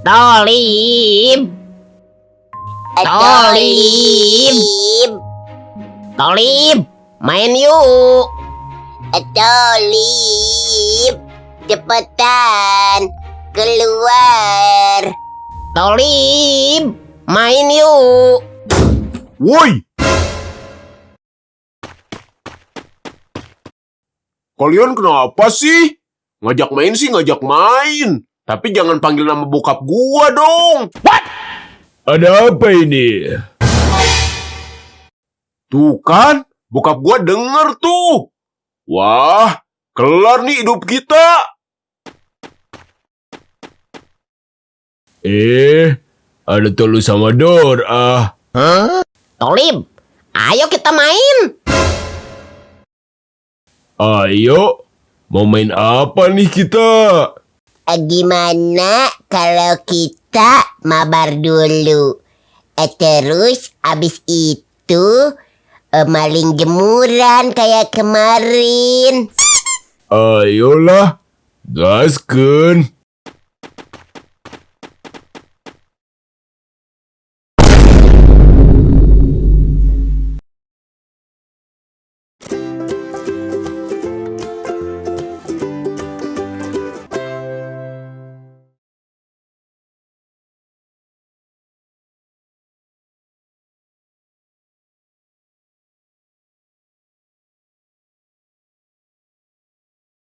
Tolim. Tolim. Tolim. Main yuk. Tolip, cepetan keluar. Tolim. Main yuk. Woi! Kalian kenapa sih? Ngajak main sih ngajak main. Tapi jangan panggil nama bokap gua dong. Ada apa ini? Tuh kan, bokap gua denger tuh. Wah, kelar nih hidup kita. Eh, ada Tolu sama Dor ah. Tolim. Ayo kita main. Ayo, mau main apa nih kita? Eh, Gimana kalau kita mabar dulu? Eh, terus abis itu eh, maling jemuran kayak kemarin. Ayolah, gasken.